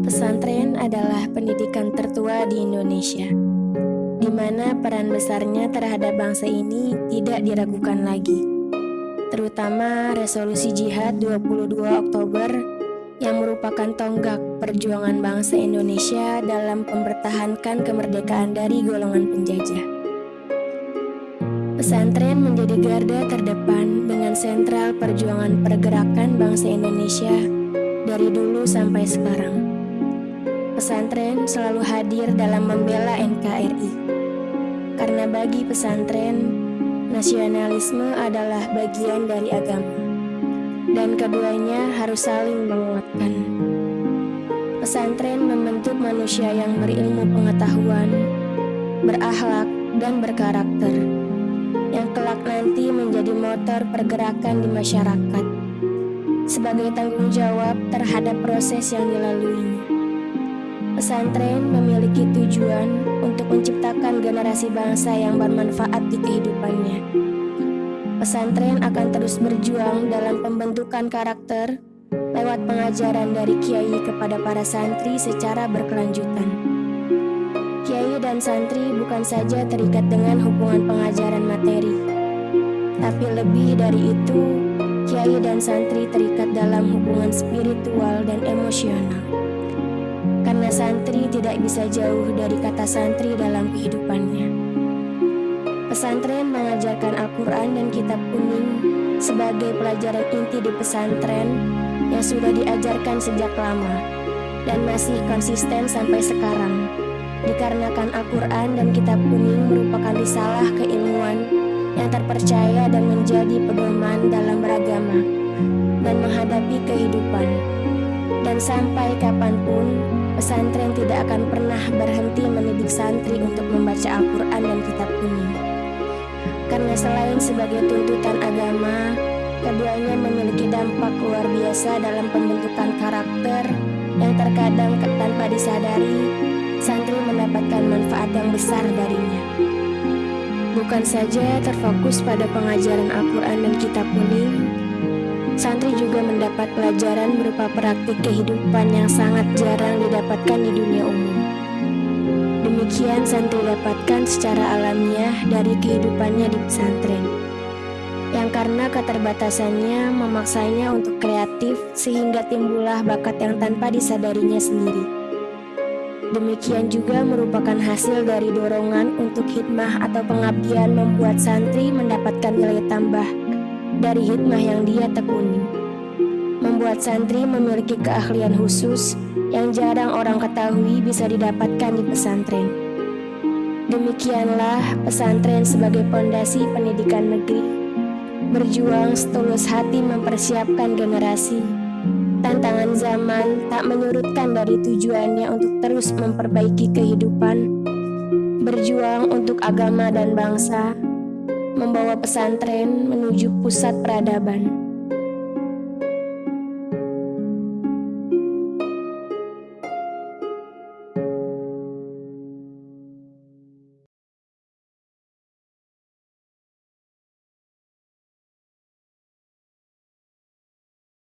Pesantren adalah pendidikan tertua di Indonesia, di mana peran besarnya terhadap bangsa ini tidak diragukan lagi. Terutama resolusi jihad 22 Oktober yang merupakan tonggak perjuangan bangsa Indonesia dalam mempertahankan kemerdekaan dari golongan penjajah. Pesantren menjadi garda terdepan dengan sentral perjuangan pergerakan bangsa Indonesia dari dulu sampai sekarang pesantren selalu hadir dalam membela NKRI. Karena bagi pesantren, nasionalisme adalah bagian dari agama, dan keduanya harus saling menguatkan. Pesantren membentuk manusia yang berilmu pengetahuan, berakhlak, dan berkarakter, yang kelak nanti menjadi motor pergerakan di masyarakat sebagai tanggung jawab terhadap proses yang dilaluinya. Pesantren memiliki tujuan untuk menciptakan generasi bangsa yang bermanfaat di kehidupannya. Pesantren akan terus berjuang dalam pembentukan karakter lewat pengajaran dari kiai kepada para santri secara berkelanjutan. Kiai dan santri bukan saja terikat dengan hubungan pengajaran materi, tapi lebih dari itu, kiai dan santri terikat dalam hubungan spiritual dan emosional santri tidak bisa jauh dari kata santri dalam kehidupannya. Pesantren mengajarkan Al-Quran dan kitab kuning sebagai pelajaran inti di pesantren yang sudah diajarkan sejak lama dan masih konsisten sampai sekarang. Dikarenakan Al-Quran dan kitab kuning merupakan risalah keilmuan yang terpercaya dan menjadi pedoman dalam beragama dan menghadapi kehidupan. Dan sampai kapan pun, pesantren tidak akan pernah berhenti mendidik santri untuk membaca Al-Quran dan kitab kuning. Karena selain sebagai tuntutan agama, keduanya memiliki dampak luar biasa dalam pembentukan karakter yang terkadang tanpa disadari, santri mendapatkan manfaat yang besar darinya. Bukan saja terfokus pada pengajaran Al-Quran dan kitab kuning, Santri juga mendapat pelajaran berupa praktik kehidupan yang sangat jarang didapatkan di dunia umum. Demikian santri dapatkan secara alamiah dari kehidupannya di pesantren. Yang karena keterbatasannya memaksanya untuk kreatif sehingga timbullah bakat yang tanpa disadarinya sendiri. Demikian juga merupakan hasil dari dorongan untuk hikmah atau pengabdian membuat santri mendapatkan nilai tambah dari hikmah yang dia tekuni. Membuat santri memiliki keahlian khusus yang jarang orang ketahui bisa didapatkan di pesantren. Demikianlah pesantren sebagai pondasi pendidikan negeri, berjuang setulus hati mempersiapkan generasi. Tantangan zaman tak menyurutkan dari tujuannya untuk terus memperbaiki kehidupan, berjuang untuk agama dan bangsa, membawa pesantren menuju pusat peradaban.